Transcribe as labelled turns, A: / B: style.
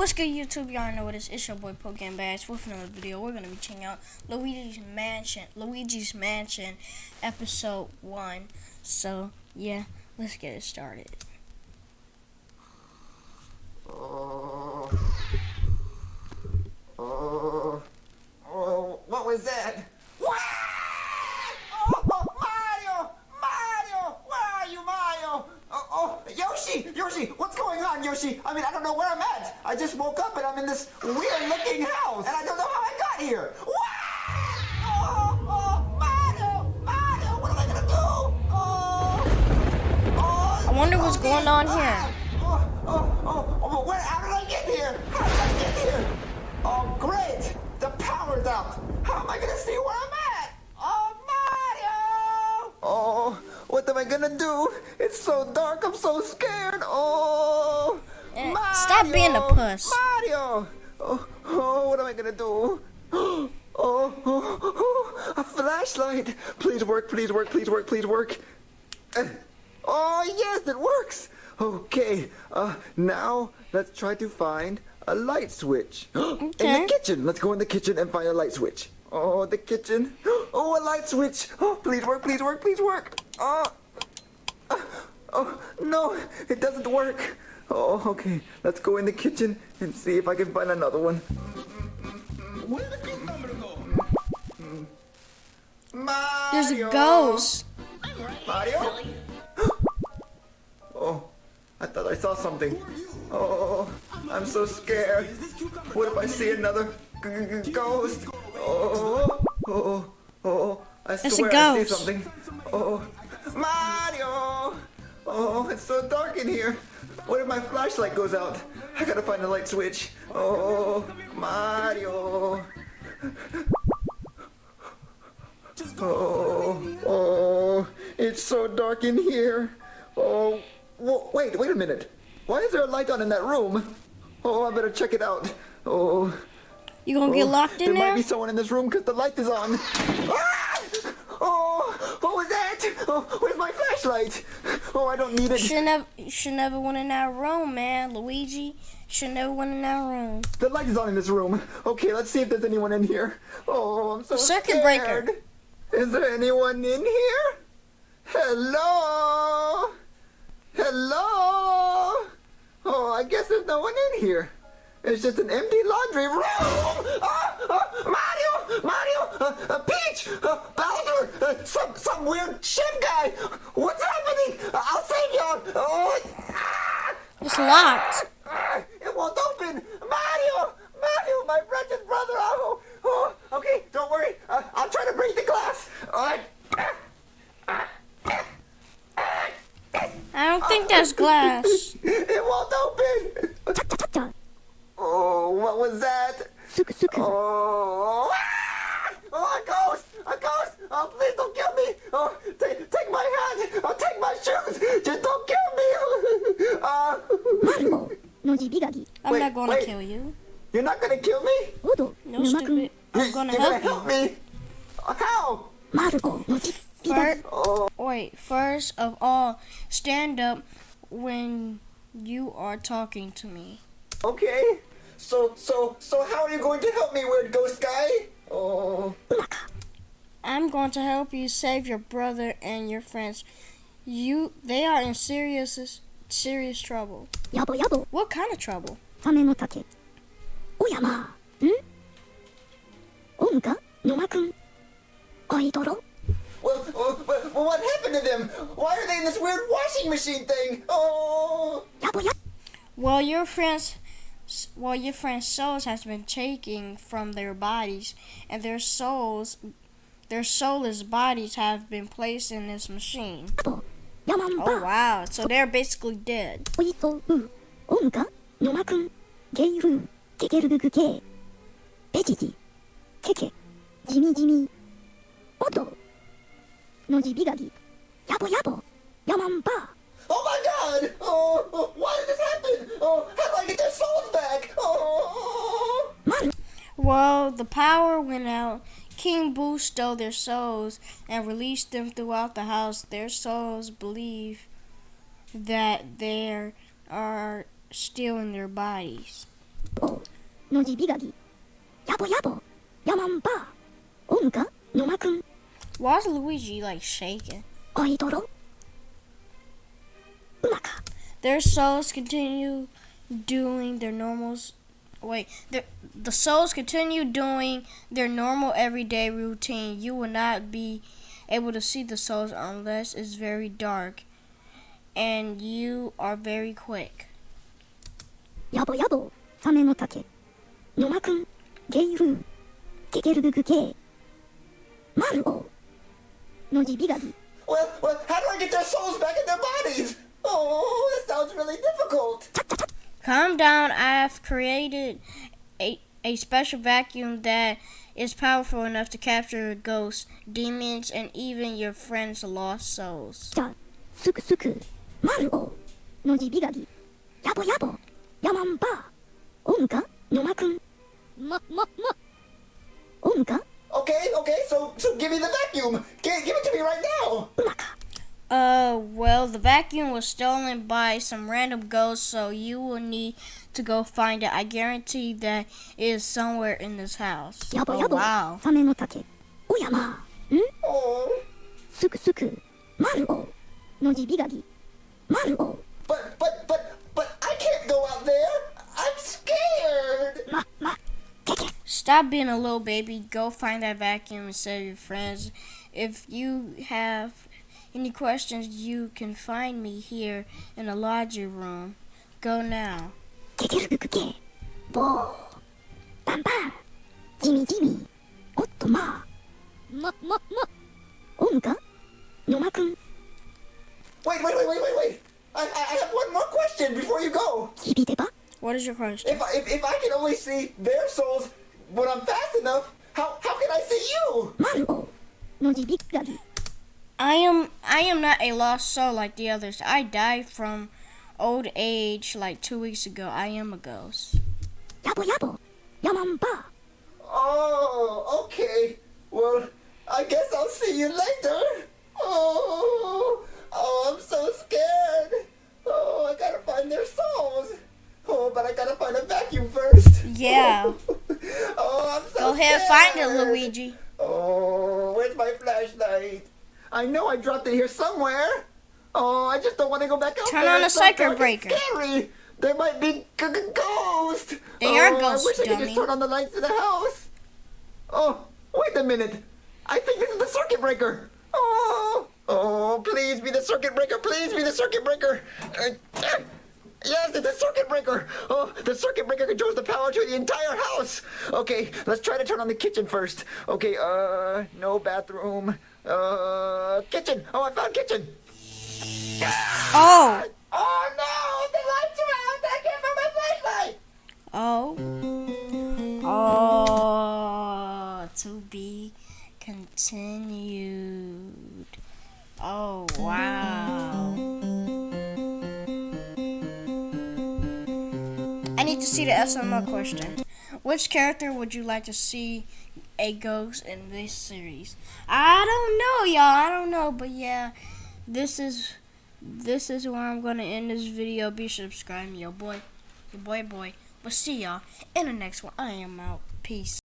A: What's good, YouTube? Y'all know what it is. It's your boy Pokemon Bash with another video. We're gonna be checking out Luigi's Mansion, Luigi's Mansion, episode one. So yeah, let's get it started.
B: Oh, oh, oh, what was that? What? Oh, Mario! Mario! Where are you, Mario? Oh, oh, Yoshi! Yoshi, what's going on, Yoshi? I mean, I don't know where I'm at. I just woke up and I'm in this weird-looking house, and I don't know how I got here. What? Oh, oh, Mario! Mario, what am I gonna do? Oh, oh,
A: I wonder what's
B: oh,
A: going on
B: ah,
A: here.
B: Oh, oh, oh, oh, where, how did I get here? How did I get here? Oh, great! The power's out. How am I gonna see where I'm at? Oh, Mario! Oh, what am I gonna do? It's so dark. I'm so scared. Oh,
A: Eh, stop being a puss.
B: Mario! Oh, what am I gonna do? Oh, oh, oh, a flashlight! Please work, please work, please work, please work. Uh, Oh, yes, it works! Okay, uh, now let's try to find a light switch.
A: Okay.
B: In the kitchen! Let's go in the kitchen and find a light switch. Oh, the kitchen. Oh, a light switch! Oh, please work, please work, please work! Oh, uh, oh, no, it doesn't work. Oh, okay, let's go in the kitchen and see if I can find another one.
C: Where did the cucumber go?
B: Mario!
A: There's a ghost.
B: Mario? Oh, I thought I saw something. Oh, I'm so scared. What if I see another g- g- ghost? Oh, oh, oh, oh, I
A: It's a
B: swear I see something. Oh, Mario! Oh, it's so dark in here. What if my flashlight goes out? I gotta find the light switch. Oh, Mario. Oh, oh, it's so dark in here. Oh, wait, wait a minute. Why is there a light on in that room? Oh, I better check it out. Oh,
A: You gonna get
B: oh,
A: locked in
B: there
A: There might
B: be someone in this room because the light is on. Ah! Oh, what was that? Oh, where's my flashlight? Oh, I don't need it.
A: Should never, you should never went in that room, man. Luigi should never went in that room.
B: The light is on in this room. Okay, let's see if there's anyone in here. Oh, I'm so
A: Circuit
B: scared.
A: breaker.
B: Is there anyone in here? Hello? Hello? Oh, I guess there's no one in here. It's just an empty laundry room. Ah, ah, Mario, Mario, uh, uh, Peach, uh, Bowser, uh, some some weird chef guy. What's happening? Uh, I'll save y'all. Oh, ah.
A: It's locked.
B: Ah, It won't open! Mario! Mario, my precious brother! Oh, oh, okay, don't worry. Uh, I'll try to break the glass. All right.
A: I don't think that's glass.
B: It won't open! Oh, what was that? Because oh, oh, a ghost! A ghost! Oh, please don't kill me! Oh, take my hand! Oh, take my shoes! Just don't kill me! uh,
D: Marumo, Nojibigagi.
A: I'm
B: wait,
A: not gonna
B: wait.
A: kill you.
B: You're not gonna kill me?
D: Odo,
A: no stupid. I'm gonna
B: You're
A: help,
B: gonna help me. How?
D: Maruko,
A: Nojibigagi. Wait, first of all, stand up when you are talking to me.
B: Okay. So, so, so how are you going to help me, weird ghost guy? Oh.
A: I'm going to help you save your brother and your friends. You, they are in serious, serious trouble.
D: Yabo, yabo.
A: What kind of trouble?
D: Same no take. Oyama. Hmm? Omuka? Noma-kun? Aitoro?
B: Well, well, well, what happened to them? Why are they in this weird washing machine thing? Oh!
A: Well, your friends well, your friend's souls has been taken from their bodies, and their souls, their soulless bodies have been placed in this machine. Oh wow! So they're basically dead.
B: Oh my God! Oh, Oh, how do I get those phones back? Oh.
A: Well, the power went out. King Boo stole their souls and released them throughout the house. Their souls believe that they are still in their bodies. Why is Luigi like shaking? Their souls continue doing their normals. Wait, the the souls continue doing their normal everyday routine. You will not be able to see the souls unless it's very dark, and you are very quick.
D: やぼやぼサメの竹のまくんゲイルーケケルググゲマルオのじびがぎ
B: Well, well, how do I get their souls back in their bodies? Oh, this sounds really difficult.
A: Calm down. I have created a, a special vacuum that is powerful enough to capture ghosts, demons, and even your friend's lost souls.
D: Suku Suku, Maruo, Nojibigagi, Yabo Yabo, Yamanba, Onka, Nomakun, Ma Ma Ma, Onka.
B: Okay, okay, so so give me the vacuum. Give it to me right now.
A: Uh, well, the vacuum was stolen by some random ghost, so you will need to go find it. I guarantee that it is somewhere in this house. Oh, wow.
B: But, but, but, but I can't go out there. I'm scared.
D: Ma, ma.
A: Stop being a little baby. Go find that vacuum and save your friends. If you have any questions, you can find me here in the laundry room. Go now.
D: Bo. Bam bam. Jimmy Jimmy. Otto ma. Mo mo mo. Onka? Noma-kun.
B: Wait, wait, wait, wait, wait, wait. I, I have one more question before you go.
A: What is your question?
B: If I, if, if I can only see their souls when I'm fast enough, how, how can I see you?
D: Mario. No,
A: I am I am not a lost soul like the others. I died from old age like two weeks ago. I am a ghost.
D: Yabo yabo, yamamba.
B: Oh, okay. Well, I guess I'll see you later. Oh, oh, I'm so scared. Oh, I gotta find their souls. Oh, but I gotta find a vacuum first.
A: Yeah.
B: oh, I'm so
A: Go ahead, scared. find it, Luigi.
B: I know I dropped it here somewhere. Oh, I just don't want to go back out
A: Turn
B: there.
A: on the circuit breaker.
B: Scary. There might be g- g- ghosts.
A: They
B: oh,
A: are ghosts,
B: I wish I could just turn on the lights in the house. Oh, wait a minute. I think this is the circuit breaker. Oh, oh, please be the circuit breaker. Please be the circuit breaker. Uh, uh, Yes, it's a circuit breaker. Oh, the circuit breaker controls the power to the entire house. Okay, let's try to turn on the kitchen first. Okay, uh, no bathroom. Uh, kitchen. Oh, I found kitchen.
A: Oh.
B: Oh no, the lights are out. I can't find my flashlight.
A: Oh. Oh. To be continued. Oh, wow. I need to see the SML question. Which character would you like to see a ghost in this series? I don't know, y'all. I don't know, but yeah, this is this is where I'm gonna end this video. Be subscribe, yo boy, your boy, boy. But see y'all in the next one. I am out. Peace.